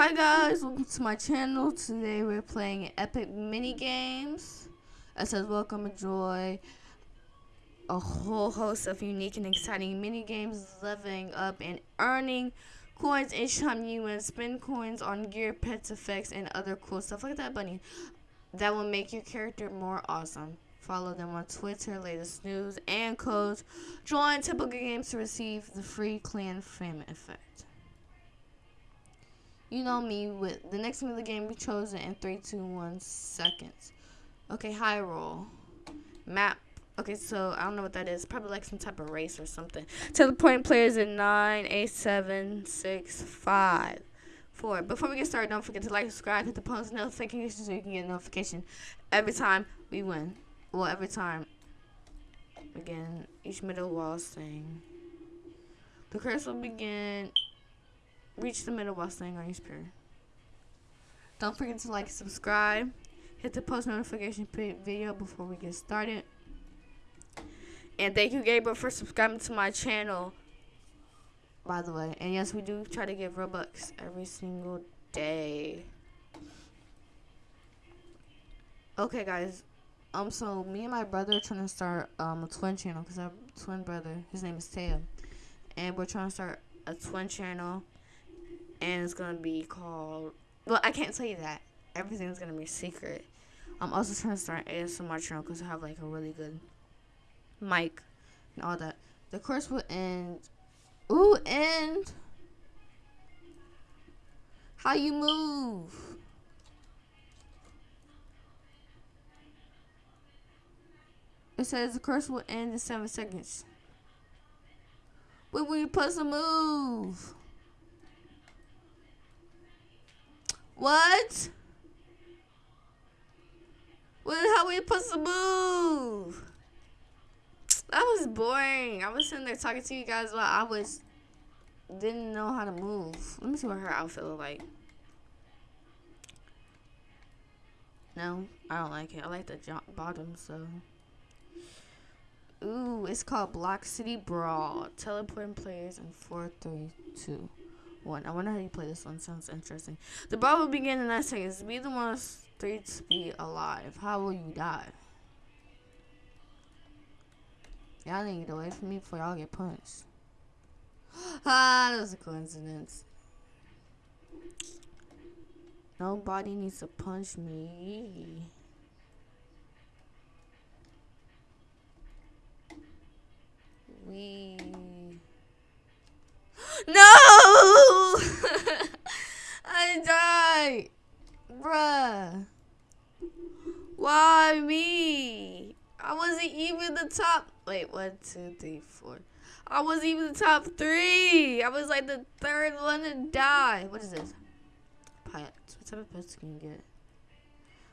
Hi guys, welcome to my channel. Today we're playing epic mini games. It says welcome, enjoy a whole host of unique and exciting mini games, leveling up and earning coins each time you win. Spend coins on gear, pets, effects, and other cool stuff like that, bunny. That will make your character more awesome. Follow them on Twitter, latest news and codes. Join typical games to receive the free clan frame effect. You know me with the next the game be chosen in three, two, one seconds. Okay, high roll. Map. Okay, so I don't know what that is. Probably like some type of race or something. Teleporting players in nine, eight, seven, six, five, four. Before we get started, don't forget to like, subscribe, hit the post notification so you can get a notification every time we win. Well, every time. Again, each middle wall thing. The curse will begin reach the middle while staying on your spear. Don't forget to like, subscribe, hit the post notification video before we get started. And thank you, Gabriel, for subscribing to my channel. By the way, and yes, we do try to give Robux every single day. Okay, guys. Um, so me and my brother are trying to start um a twin channel because a twin brother. His name is Teo, and we're trying to start a twin channel and it's gonna be called. Well, I can't tell you that. Everything's gonna be secret. I'm also trying to start ASMR channel because I have like a really good mic and all that. The course will end. Ooh, end. How you move? It says the course will end in seven seconds. When will you put some move? What? Well, how we supposed to move? That was boring. I was sitting there talking to you guys while I was didn't know how to move. Let me see what her outfit look like. No, I don't like it. I like the bottom, so. Ooh, it's called Block City Brawl. Teleporting players in 432 one. I wonder how you play this one. Sounds interesting. The brawl will begin in nine seconds. Be the one three to be alive. How will you die? Y'all need to get away from me before y'all get punched. ah, that was a coincidence. Nobody needs to punch me. We no! I died! Bruh. Why me? I wasn't even the top. Wait, one, two, three, four. I wasn't even the top three. I was like the third one to die. What is this? Pets. What type of pets can you get?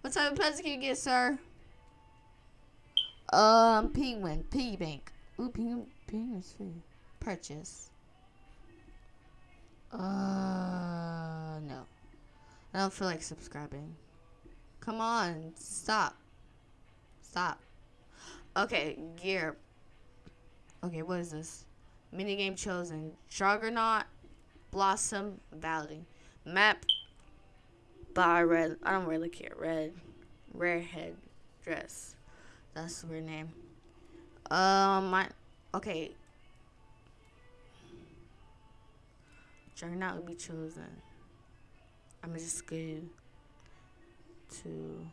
What type of pets can you get, sir? Um, penguin, piggy bank. Ooh, penguin, penguin's free. Purchase. Uh, no. I don't feel like subscribing. Come on, stop. Stop. Okay, gear. Okay, what is this? Minigame chosen. Juggernaut, Blossom Valley. Map by Red. I don't really care. Red. Rare head dress. That's weird name. Um, my. Okay, Juggernaut would be chosen. I'm just go to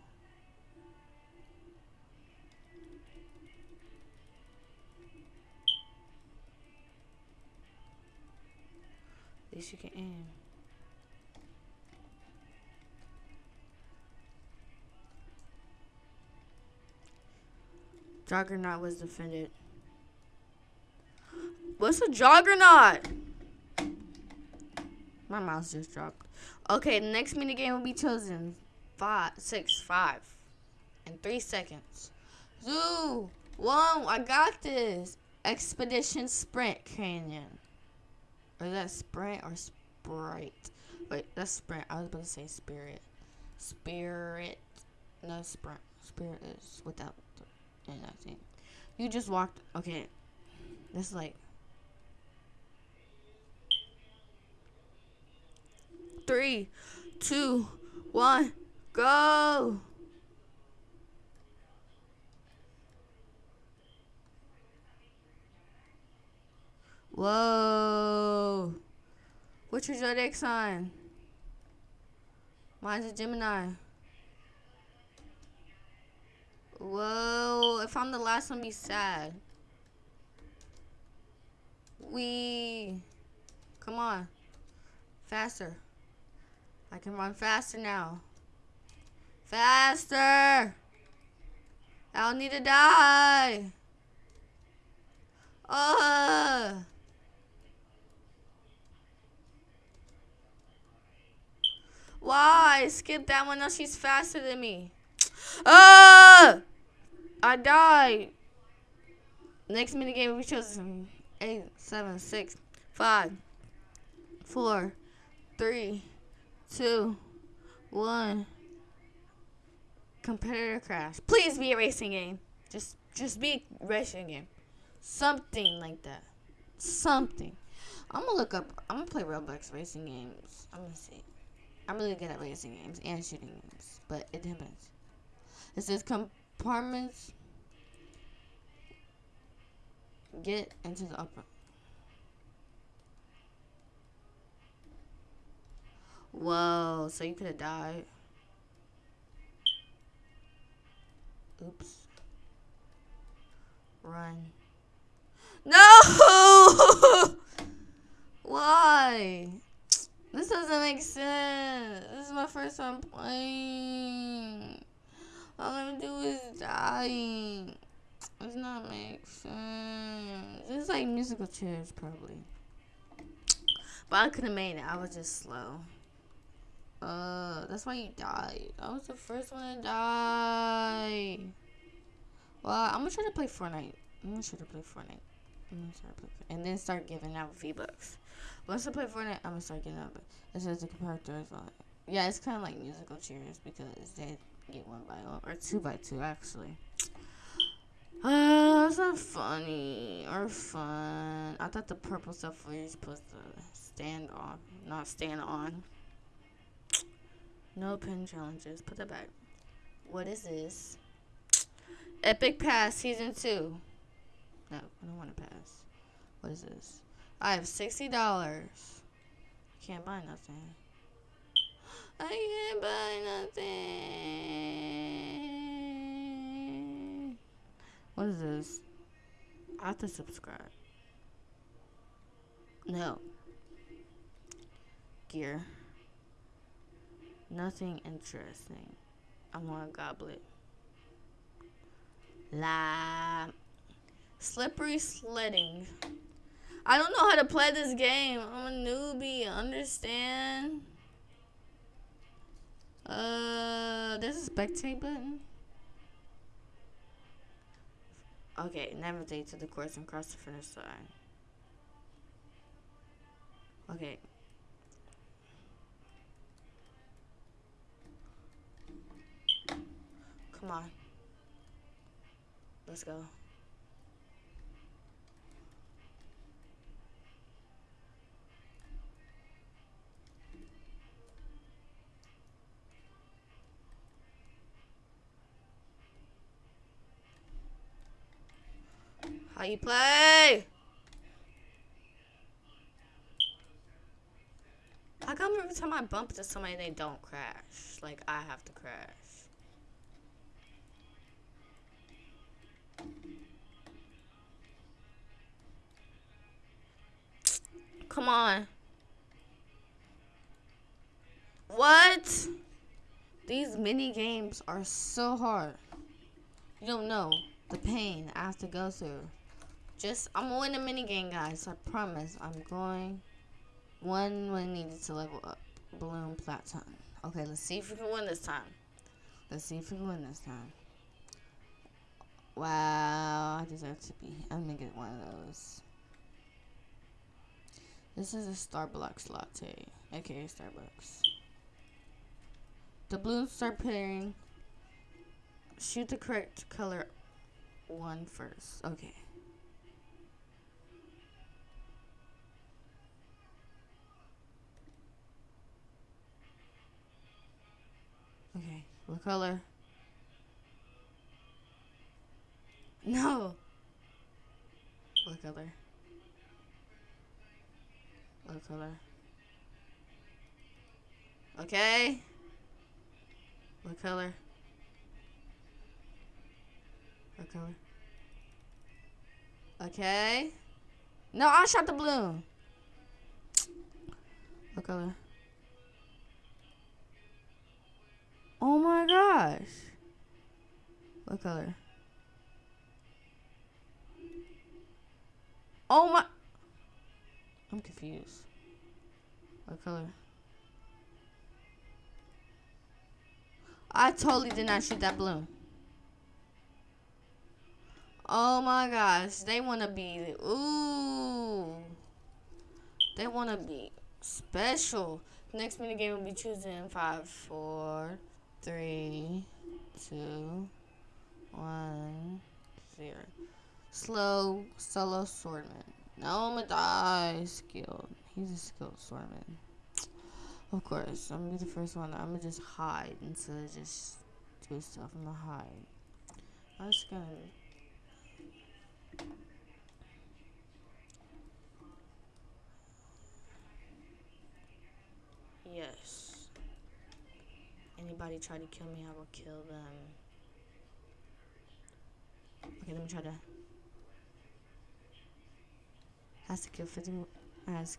this you can aim. Juggernaut was defended. What's a juggernaut? My mouse just dropped. Okay, the next mini game will be chosen. Five, six, five, in three seconds. Zoo, whoa, I got this. Expedition Sprint Canyon. Or is that Sprint or Sprite? Wait, that's Sprint. I was about to say Spirit. Spirit. No, Sprint. Spirit is without the, I think. You just walked. Okay. This is like three, two, one, go. Whoa. What's your zodiac sign? Mine's a Gemini. Whoa. If I'm the last one, be sad. We. Come on. Faster. I can run faster now. Faster! I don't need to die. Ugh. Why? Skip that one. Now she's faster than me. Ah! I died. Next minigame we chose eight, seven, six, five, four, three, two, one. Competitor crash. Please be a racing game. Just just be a racing game. Something like that. Something. I'm gonna look up I'm gonna play Roblox racing games. I'm gonna see. I'm really good at racing games and shooting games, but it depends. It says compartments. Get into the upper. Whoa, so you could have died. Oops. Run. No! Why? This doesn't make sense. This is my first time playing. All I'm gonna do is dying. It's not make sense. It's like musical chairs, probably. But I could have made it. I was just slow. Uh, that's why you died. I was the first one to die. Well, I'm gonna try to play Fortnite. I'm gonna try to play Fortnite. I'm gonna start play, and then start giving out V-Bucks. Once I play Fortnite, I'm gonna start giving out. It says the comparator is on. Yeah, it's kind of like musical chairs because they get one by one or two by two actually. Uh, it's not funny or fun. I thought the purple stuff was supposed to stand on, not stand on. No pin challenges. Put that back. What is this? Epic Pass Season 2. No, I don't want to pass. What is this? I have $60. Can't buy nothing. I can't buy nothing. What is this? I have to subscribe. No. Gear. Nothing interesting. I want a goblet. La. Slippery sledding. I don't know how to play this game. I'm a newbie. Understand? Uh, there's a spectate button. Okay, navigate to the course and cross the finish line. Okay. Let's go. How you play? How come every time I bump into somebody they don't crash? Like I have to crash. Come on. What? These mini games are so hard. You don't know the pain I have to go through. Just, I'm gonna win a mini game, guys. I promise. I'm going one when needed to level up. Balloon platinum. Okay, let's see if we can win this time. Let's see if we can win this time. Wow, I deserve to be. I'm gonna get one of those. This is a Starbucks latte, aka Starbucks. The balloons start pairing. Shoot the correct color one first. Okay. Okay, what color? No. What color? What color? Okay. What color? What color? Okay. No, I shot the balloon. What color? Oh my gosh. What color? Oh my. I'm confused. What color? I totally did not shoot that balloon. Oh my gosh. They want to be. Ooh. They want to be special. Next minute game will be choosing five, four, three, two, one, zero. Slow solo swordman. No, I'm gonna die. Skilled. He's a skilled swordman. Of course, I'm gonna be the first one. I'm gonna just hide instead of just do stuff. I'm gonna hide. I'm just gonna. Yes. Anybody try to kill me, I will kill them. Okay, let me try to. Has to kill 50 more. Has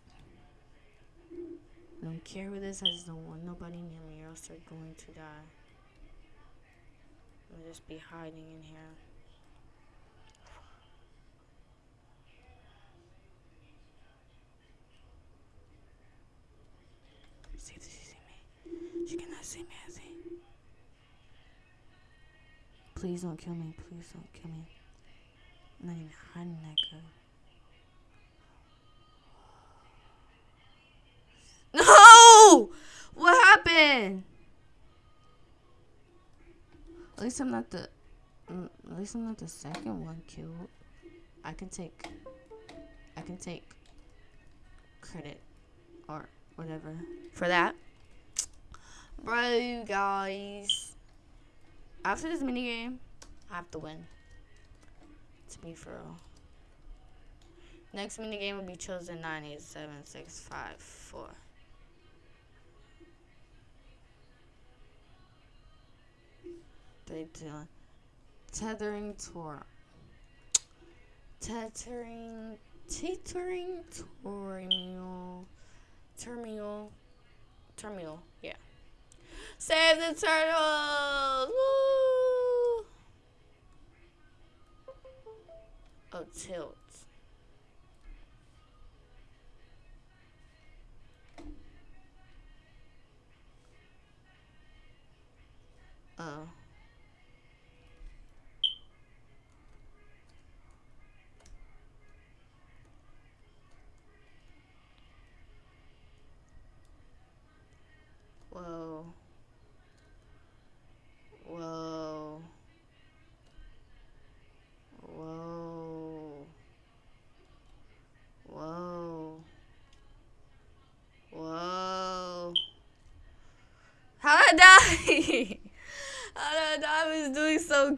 I don't care who this. I just don't want nobody near me, or else they're going to die. I'll just be hiding in here. See if she see me. She cannot see me, I see. Please don't kill me. Please don't kill me. I'm not even hiding that good. At least I'm not the. mm, At least I'm not the second one killed. I can take. I can take credit or whatever for that. Bro, guys. After this mini game, I have to win. To be for real. Next mini game will be chosen nine eight seven six five four. They do tethering tour. Tethering, tethering terminal, terminal, terminal. Yeah. Save the turtles! Woo! Oh, tilt. Oh.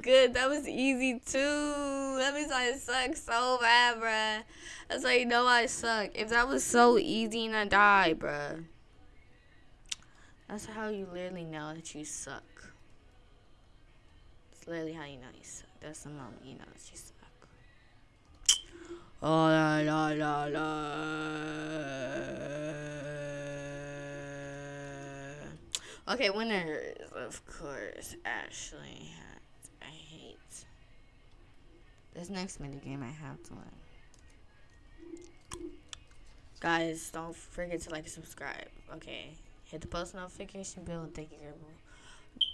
Good. That was easy too. That means I suck so bad, bruh. That's how you know I suck. If that was so easy and I die, bruh. That's how you literally know that you suck. It's literally how you know you suck. That's the moment you know that you suck. Oh la la la la. Okay, winners, of course, Ashley. This next mini game I have to win. Guys, don't forget to like and subscribe. Okay. Hit the post notification bell and thank you, Gabriel.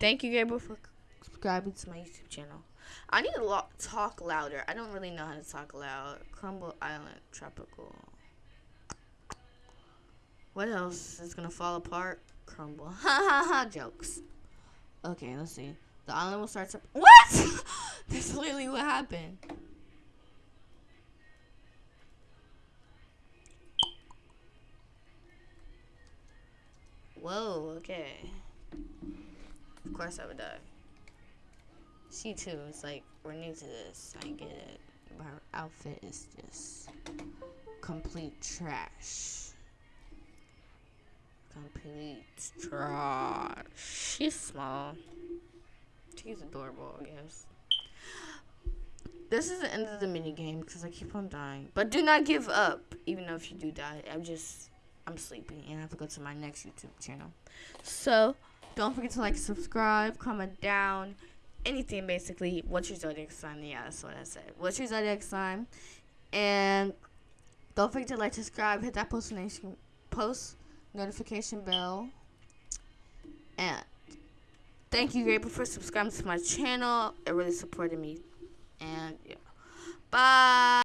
Thank you, Gabriel, for subscribing to my YouTube channel. I need to talk louder. I don't really know how to talk loud. Crumble Island Tropical. What else is gonna fall apart? Crumble. Ha ha ha. Jokes. Okay, let's see. The island will start to. What? That's literally what happened. Whoa, okay. Of course I would die. She too is like, we're new to this. I get it. Her outfit is just complete trash. Complete trash. She's small. She's adorable, I guess. This is the end of the mini game because I keep on dying. But do not give up, even though if you do die. I'm just, I'm sleepy and I have to go to my next YouTube channel. So, don't forget to like, subscribe, comment down, anything basically. What's your zodiac sign? Yeah, that's what I said. What's your zodiac sign? And don't forget to like, subscribe, hit that post notification, post notification bell. And thank you, Graper, for subscribing to my channel. It really supported me. And yeah. Bye.